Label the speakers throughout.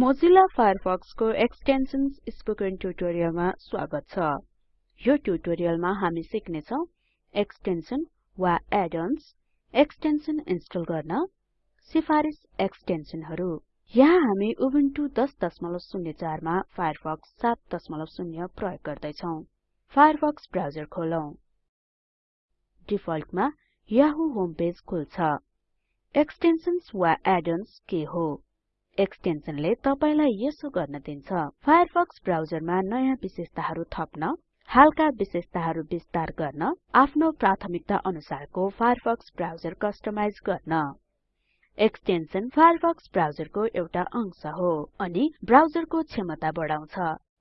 Speaker 1: Mozilla Firefox को extensions spoken ट्युटोरियलमा स्वागत छ। यो ट्युटोरियलमा हामी सिक्ने छौं एक्सटेन्सन वा एड-अन्स एक्सटेन्सन इन्स्टल गर्न सिफारिस एक्सटेन्सनहरु यहाँ हामी उबुन्टु 1004 मा फायरफक्स 70 प्रयोग गर्दै छौं फायरफक्स ब्राउजर खोलौं। डिफल्टमा याहु होम पेज खुल्छ। एक्सटेन्सन्स वा एड-अन्स के हो? एक्सटेन्सनले तपाईलाई यसो गर्न दिन्छ। फायरफक्स ब्राउजरमा नयाँ विशेषताहरु थप्न हालका विशेषताहरु विस्तार गर्न आफ्नो प्राथमिकता अनुसारको फायरफक्स ब्राउजर कस्टमाइज गर्न। एक्सटेन्सन फायरफक्स ब्राउजरको एउटा अंश हो अनि ब्राउजरको क्षमता बढाउँछ।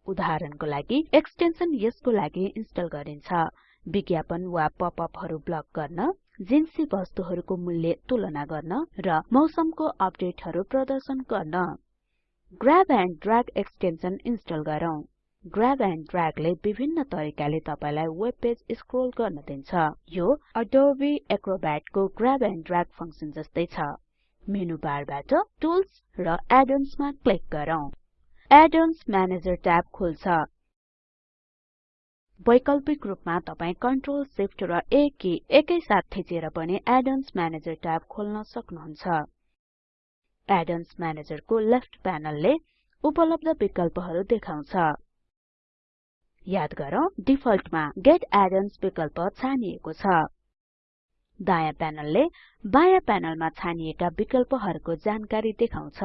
Speaker 1: उदाहरणको लागि एक्सटेन्सन यसको लागि इन्स्टल गरिन्छ। विज्ञापन वा पपअपहरु ब्लक गर्न जिन्सी वस्तुहरुको मूल्य तुलना गर्न र मौसमको अपडेटहरु प्रदर्शन गर्न। Grab and drag extension install गरौँ। ग्र्याब एन्ड ड्र्यागले विभिन्न तरिकाले तपाईलाई वेब पेज स्क्रोल गर्न दिन्छ। यो अडोबे एक्रोब्याट को ग्र्याब एन्ड ड्र्याग फंक्सन जस्तै छ। मेनु बारबाट टुल्स र एड मा क्लिक गरौँ। एड-अन्स म्यानेजर ट्याब खुल्छ। वैकल्पिक रूपमा तपाई कन्ट्रोल शिफ्ट र A की एकैसाथ थिचेर पनि एड-अन्स म्यानेजर ट्याब खोल्न सक्नुहुन्छ। एड-अन्स म्यानेजरको लेफ्ट प्यानलले उपलब्ध विकल्पहरु देखाउँछ। याद गरौँ डिफल्टमा गेट add-ons विकल्प छानिएको छ। दायाँ प्यानलले बायाँ प्यानलमा छानिएका विकल्पहरुको जानकारी देखाउँछ।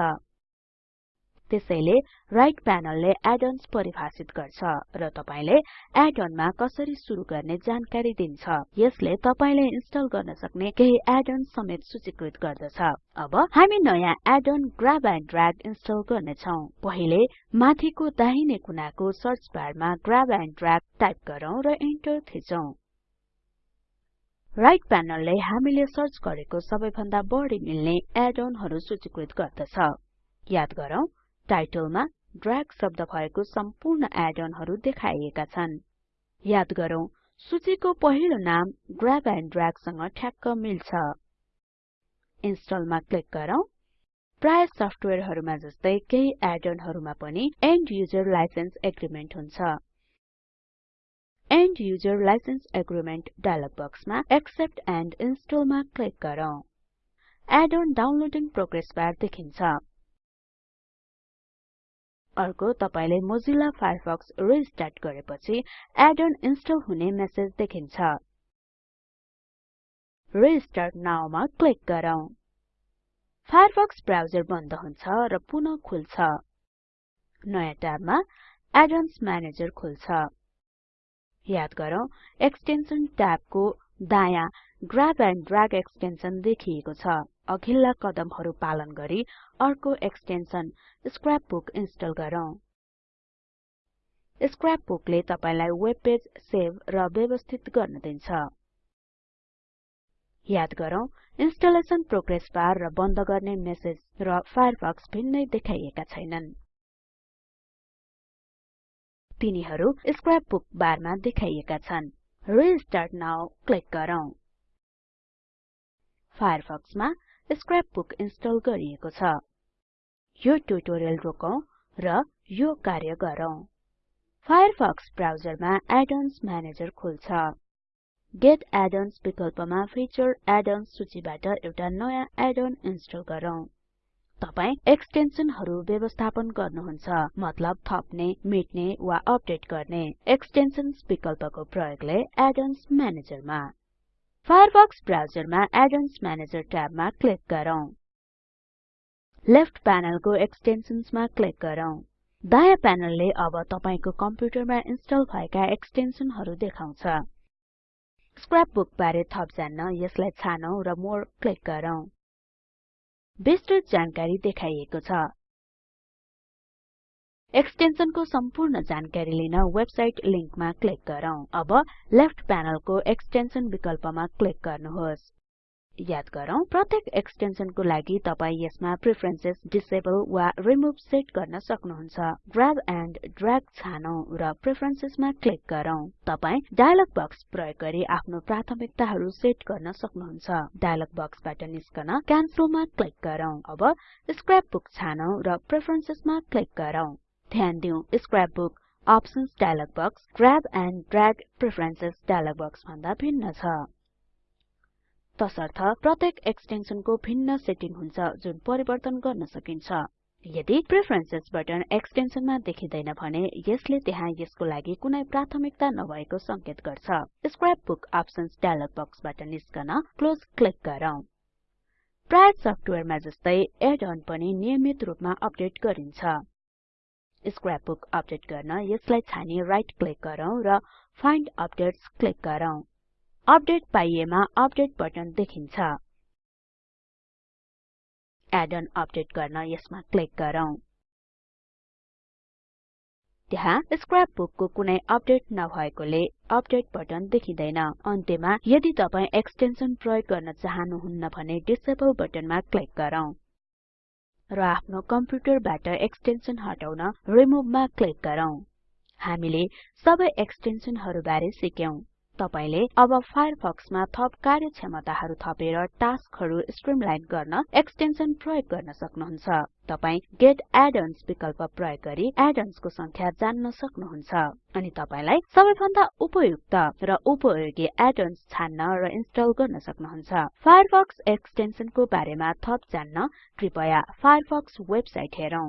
Speaker 1: त्यसैले राइट प्यानलले एड-अन्स परिभाषित गर्छ र तपाईले एड-अन मा कसरी सुरु गर्ने जानकारी दिन्छ। यसले तपाईले इन्स्टल गर्न सक्ने केही एड-अन्स समेत सूचीकृत गर्दछ। अब हामी नयाँ add-on grab and drag install गर्ने छौं पहिले माथिको दाहिने कुनाको सर्च बारमा ग्र्याब एन्ड ड्र्याग टाइप गरौँ र इन्टर थिचौं। राइट प्यानलले हामीले सर्च गरेको सबैभन्दा बढी मिल्ने एड-अनहरु सूचीकृत गर्दछ। याद गरौँ टाइटलमा ड्र्याग शब्द भएको सम्पूर्ण एड-अनहरु देखाइएका छन्। याद गरौँ सूचीको पहिलो नाम ग्र्याब एन्ड ड्र्याग सँग ठ्याक्क मिल्छ। इन्स्टलमा क्लिक गरौँ। प्राय सफ्टवेयरहरुमा जस्तै केही एड-अनहरुमा पनि एन्ड युजर लाइसेन्स एग्रीमेन्ट हुन्छ। End user licence agreement dialog बक्समा एक्सेप्ट एन्ड इन्स्टल मा क्लिक गरौँ। एड-अन डाउनलोडिङ प्रोग्रेस बार देखिन्छ। अर्को तपाईले मोजिल्ला फायरफक्स रिस्टार्ट गरेपछि एड-अन इन्स्टल हुने मेसेज देखिन्छ। रिस्टार्ट नाउ मा क्लिक गरौँ। फायरफक्स ब्राउजर बन्द हुन्छ र पुनः खुल्छ। नयाँ ट्याबमा एड-अन्स म्यानेजर खुल्छ। याद गरौँ एक्सटेन्सन ट्याबको दायाँ ग्र्याब एन्ड ड्र्याग एक्सटेन्सन देखिएको छ। अघिल्ला कदमहरु पालन गरी अर्को एक्सटेन्सन स्क्रैप बुक इन्स्टल गरौँ। स्क्रैप बुकले तपाईलाई वेब पेज सेभ र व्यवस्थित गर्न दिन्छ। याद गरौँ इन्स्टलेसन प्रोग्रेस बार र बन्द गर्ने मेसेज र फायरफक्स भिन्नै देखाइएका छैनन्। तिनीहरु स्क्रैप बुक बारमा देखाइएका छन्। रिस्टार्ट नाउ क्लिक गरौँ। फायरफक्समा स्क्रैप बुक इन्स्टल गरिएको छ। यो ट्युटोरियल रोकौं र यो कार्य गरौँ। फायरफक्स ब्राउजरमा एड-अन्स म्यानेजर खुल्छ। गेट add-ons विकल्पमा फिचर add-ons सूचीबाट एउटा नयाँ एड-अन इन्स्टल गरौँ। तपाई एक्सटेन्सनहरु व्यवस्थापन गर्नुहुन्छ मतलब थप्ने मेट्ने वा अपडेट गर्ने एक्सटेन्सन्स विकल्पको प्रयोगले एड-अन्स म्यानेजरमा फायरफक्स ब्राउजरमा एड-अन्स म्यानेजर ट्याबमा क्लिक गरौँ। लेफ्ट प्यानलको एक्सटेन्सन्स मा क्लिक गरौँ। दायाँ प्यानलले अब तपाईको कम्प्युटरमा इन्स्टल भएका एक्सटेन्सनहरु देखाउँछ। स्क्रैप बारे थप जान्न यसलाई छानौं र मोर क्लिक गरौँ। विस्तृत जानकारी देखाइएको छ। एक्सटेन्सनको सम्पूर्ण जानकारी लिन वेबसाइट लिंकमा क्लिक गरौँ। अब लेफ्ट प्यानलको एक्सटेन्सन विकल्पमा क्लिक गर्नुहोस्। याद गरौँ प्रत्येक एक्सटेन्सनको लागि तपाई यसमा प्रेफरेन्सेस डिसेबल वा रिमुभ सेट गर्न सक्नुहुन्छ। ग्राब एन्ड ड्र्याग छानौं र प्रेफरेन्सेसमा क्लिक गरौँ। तपाई डायलग बक्स प्रयोग गरी आफ्नो प्राथमिकताहरू सेट गर्न सक्नुहुन्छ। डायलग बक्सबाट निस्कन क्यान्सलमा क्लिक गरौँ। अब स्क्रैप बुक छानौं र प्रेफरेन्सेसमा क्लिक गरौँ। ध्यान दिउँ scrapbook options dialog box grab and drag preferences dialog box भन्दा भिन्न छ। तसर्थ प्रत्येक एक्सटेन्सनको भिन्न सेटिङ हुन्छ जुन परिवर्तन गर्न सकिन्छ। यदि प्रेफरेन्सेस बटन एक्सटेन्सनमा देखिदैन भने यसले त्यहाँ यसको लागि कुनै प्राथमिकता नभएको संकेत गर्छ। स्क्रैप बुक अप्सन्स डायलग बक्सबाट निस्कन क्लोज क्लिक गरौँ। प्राय सफ्टवेयरमा जस्तै एड अन पनि नियमित रूपमा अपडेट गरिन्छ। स्क्रैप बुक अपडेट गर्न यसलाई छानी राइट क्लिक गरौँ र फाइन्ड अपडेट्स क्लिक गरौँ। अपडेट पाइएमा अपडेट बटन देखिन्छ। एड अन अपडेट गर्न यसमा क्लिक गरौँ। त्यहाँ स्क्रैप बुकको कुनै अपडेट नभएकोले अपडेट बटन देखिँदैन। अन्त्यमा यदि तपाई एक्सटेन्सन प्रयोग गर्न चाहनुहुन्न भने डिसेबल बटनमा क्लिक गरौँ र आफ्नो कम्प्युटरबाट एक्सटेन्सन हटाउन रिमुभमा क्लिक गरौँ। हामीले सबै एक्सटेन्सनहरु बारे सिक्यौं। तपाईले अब फायरफक्समा थप कार्यक्षमताहरु थपेर टास्कहरु स्ट्रिमलाइन गर्न एक्सटेन्सन प्रयोग गर्न सक्नुहुन्छ। तपाई गेट add-ons विकल्प प्रयोग गरी add-ons को संख्या जान्न सक्नुहुन्छ। अनि तपाईलाई सबैभन्दा उपयुक्त र उपयोगी add-ons छान्न र इन्स्टल गर्न सक्नुहुन्छ। फायरफक्स एक्सटेन्सनको बारेमा थप जान्न कृपया फायरफक्स वेबसाइट हेरौं।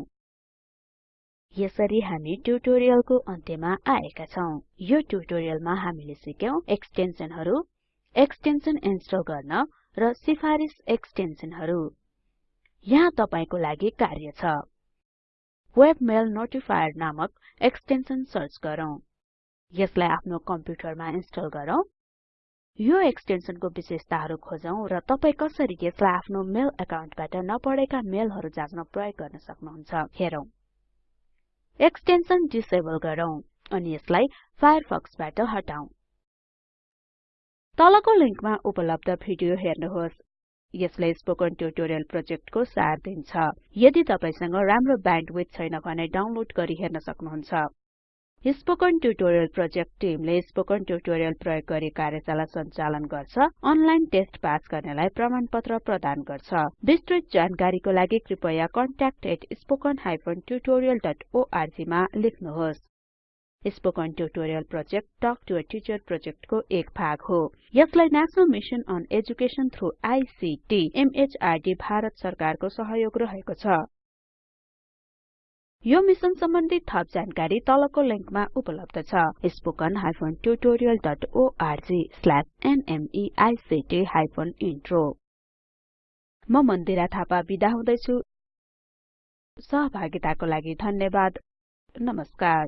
Speaker 1: यसरी हामी ट्युटोरियलको अन्त्यमा आएका छौं। यो ट्युटोरियलमा हामीले सिक्यौं एक्सटेन्सनहरु एक्सटेन्सन इन्स्टल गर्न र सिफारिस एक्सटेन्सनहरु यहाँ तपाईको लागि कार्य छ। वेबमेल नोटिफायर नामक एक्सटेन्सन सर्च गरौँ। यसलाई आफ्नो कम्प्युटरमा इन्स्टल गरौँ। यो एक्सटेन्सनको विशेषताहरु खोजौं र तपाई कसरी यसलाई आफ्नो मेल एकाउन्टबाट नपढेका मेलहरु जाँच्न प्रयोग गर्न सक्नुहुन्छ हेरौं। एक्सटेन्सन डिसेबल गरौँ अनि यसलाई फायरफक्सबाट हटाउँ। तलको लिंकमा उपलब्ध भिडियो हेर्नुहोस्। यसले स्पोकन ट्युटोरियल प्रोजेक्टको सार दिन्छ। यदि तपाईसँग राम्रो ब्यान्डविड्थ छैन भने डाउनलोड गरी हेर्न सक्नुहुन्छ। स्पोकन ट्युटोरियल प्रोजेक्ट टिमले स्पोकन ट्युटोरियल प्रयोग गरी कार्यशाला सञ्चालन गर्छ अनलाइन टेस्ट पास गर्नेलाई प्रमाणपत्र प्रदान गर्छ। विस्तृत जानकारीको लागि कृपया contact@spoken tutorialorg मा लेख्नुहोस्। Spoken tutorial project talk to a teacher प्रोजेक्टको एक भाग हो। यसलाई national mission on education through ICT MHRD Bharat सरकारको सहयोग रहेको छ। यो मिशन सम्बन्धी थप जानकारी तलको लिंकमा उपलब्ध छ। spoken tutorialorg/nmeict इन्ट्रो म मन्दिरा थापा बिदा हुदैछु। सहभागिताको लागि धन्यवाद। नमस्कार।